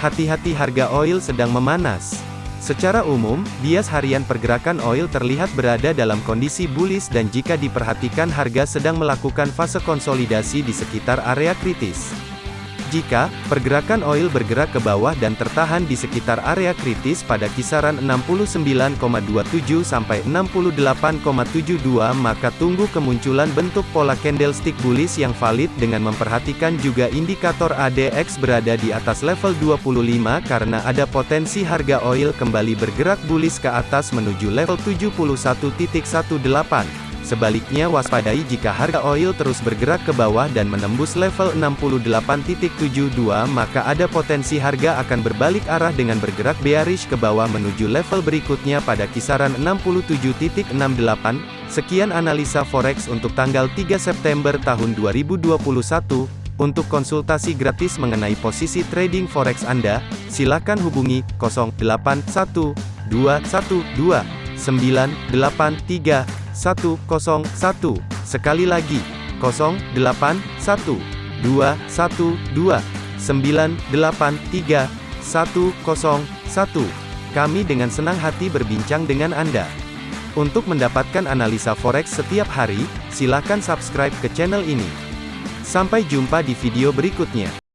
Hati-hati harga oil sedang memanas. Secara umum, bias harian pergerakan oil terlihat berada dalam kondisi bullish dan jika diperhatikan harga sedang melakukan fase konsolidasi di sekitar area kritis. Jika pergerakan oil bergerak ke bawah dan tertahan di sekitar area kritis pada kisaran 69,27 sampai 68,72 maka tunggu kemunculan bentuk pola candlestick bullish yang valid dengan memperhatikan juga indikator ADX berada di atas level 25 karena ada potensi harga oil kembali bergerak bullish ke atas menuju level 71.18. Sebaliknya waspadai jika harga oil terus bergerak ke bawah dan menembus level 68.72 maka ada potensi harga akan berbalik arah dengan bergerak bearish ke bawah menuju level berikutnya pada kisaran 67.68. Sekian analisa forex untuk tanggal 3 September tahun 2021. Untuk konsultasi gratis mengenai posisi trading forex Anda, silakan hubungi 081212 983 101. Sekali lagi, 081 212 983 101. Kami dengan senang hati berbincang dengan Anda. Untuk mendapatkan analisa forex setiap hari, silakan subscribe ke channel ini. Sampai jumpa di video berikutnya.